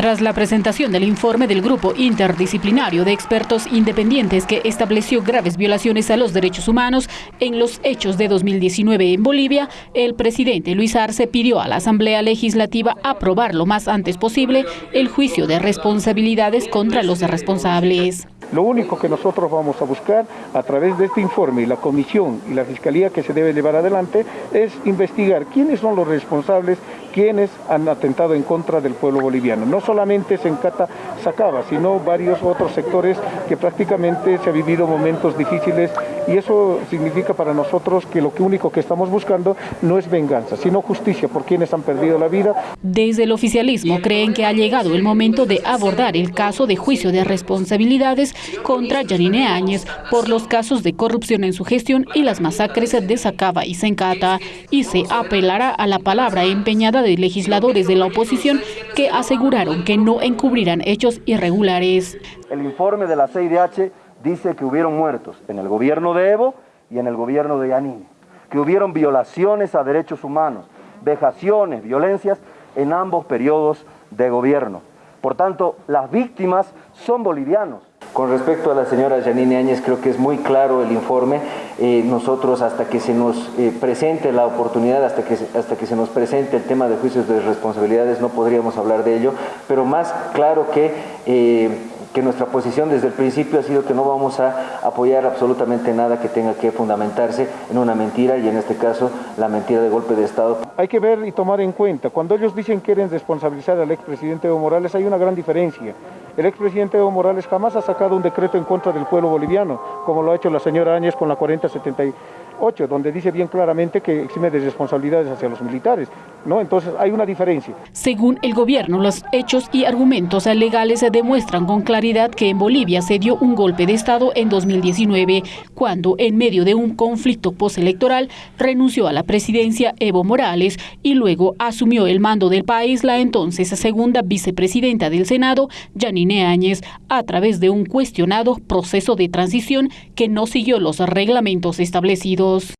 Tras la presentación del informe del grupo interdisciplinario de expertos independientes que estableció graves violaciones a los derechos humanos en los hechos de 2019 en Bolivia, el presidente Luis Arce pidió a la Asamblea Legislativa aprobar lo más antes posible el juicio de responsabilidades contra los responsables. Lo único que nosotros vamos a buscar a través de este informe y la comisión y la fiscalía que se debe llevar adelante es investigar quiénes son los responsables, quiénes han atentado en contra del pueblo boliviano. No solamente se encata Sacaba, sino varios otros sectores que prácticamente se ha vivido momentos difíciles y eso significa para nosotros que lo único que estamos buscando no es venganza, sino justicia por quienes han perdido la vida. Desde el oficialismo creen que ha llegado el momento de abordar el caso de juicio de responsabilidades contra Janine Áñez por los casos de corrupción en su gestión y las masacres de Sacaba y Sencata y se apelará a la palabra empeñada de legisladores de la oposición que aseguraron que no encubrirán hechos irregulares. El informe de la CIDH dice que hubieron muertos en el gobierno de Evo y en el gobierno de Yanine, que hubieron violaciones a derechos humanos, vejaciones, violencias en ambos periodos de gobierno. Por tanto, las víctimas son bolivianos. Con respecto a la señora Janine Áñez, creo que es muy claro el informe. Eh, nosotros, hasta que se nos eh, presente la oportunidad, hasta que, hasta que se nos presente el tema de juicios de responsabilidades, no podríamos hablar de ello, pero más claro que... Eh, que nuestra posición desde el principio ha sido que no vamos a apoyar absolutamente nada que tenga que fundamentarse en una mentira y en este caso la mentira de golpe de Estado. Hay que ver y tomar en cuenta, cuando ellos dicen que quieren responsabilizar al expresidente Evo Morales hay una gran diferencia. El expresidente Evo Morales jamás ha sacado un decreto en contra del pueblo boliviano, como lo ha hecho la señora Áñez con la 4070 8, donde dice bien claramente que exime de responsabilidades hacia los militares. ¿No? Entonces hay una diferencia. Según el gobierno, los hechos y argumentos legales demuestran con claridad que en Bolivia se dio un golpe de Estado en 2019, cuando en medio de un conflicto postelectoral renunció a la presidencia Evo Morales y luego asumió el mando del país la entonces segunda vicepresidenta del Senado, Janine Áñez, a través de un cuestionado proceso de transición que no siguió los reglamentos establecidos.